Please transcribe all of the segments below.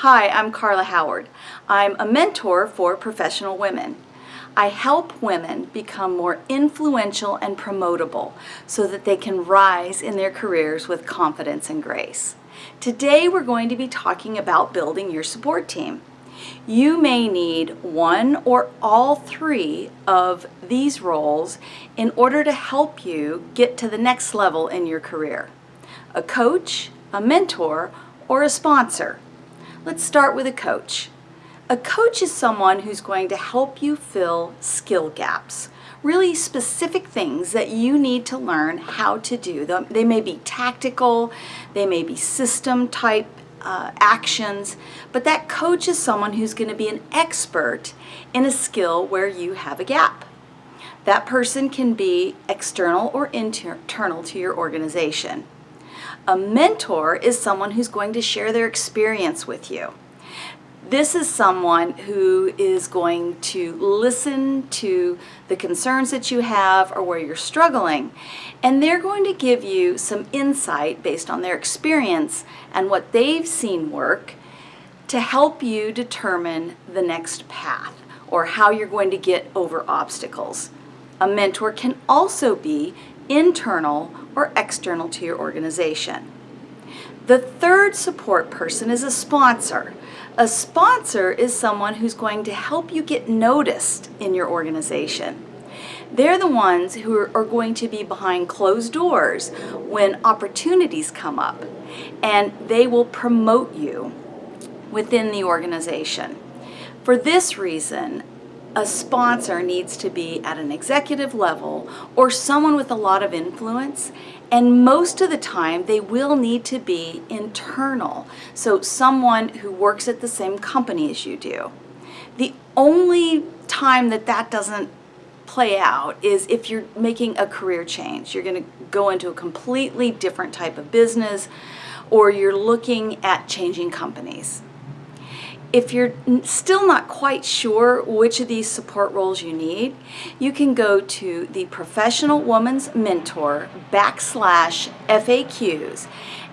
Hi, I'm Carla Howard. I'm a mentor for professional women. I help women become more influential and promotable so that they can rise in their careers with confidence and grace. Today we're going to be talking about building your support team. You may need one or all three of these roles in order to help you get to the next level in your career. A coach, a mentor, or a sponsor. Let's start with a coach. A coach is someone who's going to help you fill skill gaps, really specific things that you need to learn how to do. They may be tactical, they may be system type uh, actions, but that coach is someone who's going to be an expert in a skill where you have a gap. That person can be external or internal to your organization. A mentor is someone who's going to share their experience with you. This is someone who is going to listen to the concerns that you have or where you're struggling, and they're going to give you some insight based on their experience and what they've seen work to help you determine the next path or how you're going to get over obstacles. A mentor can also be internal or external to your organization. The third support person is a sponsor. A sponsor is someone who's going to help you get noticed in your organization. They're the ones who are going to be behind closed doors when opportunities come up and they will promote you within the organization. For this reason, a sponsor needs to be at an executive level or someone with a lot of influence and most of the time they will need to be internal. So someone who works at the same company as you do. The only time that that doesn't play out is if you're making a career change. You're going to go into a completely different type of business or you're looking at changing companies if you're still not quite sure which of these support roles you need, you can go to the Professional Woman's Mentor backslash FAQs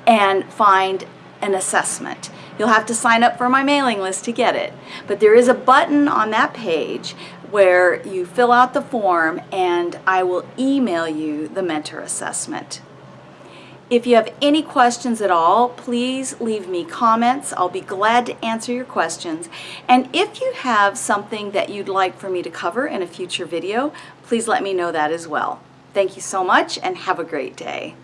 and find an assessment. You'll have to sign up for my mailing list to get it. But there is a button on that page where you fill out the form and I will email you the mentor assessment. If you have any questions at all, please leave me comments. I'll be glad to answer your questions. And if you have something that you'd like for me to cover in a future video, please let me know that as well. Thank you so much and have a great day.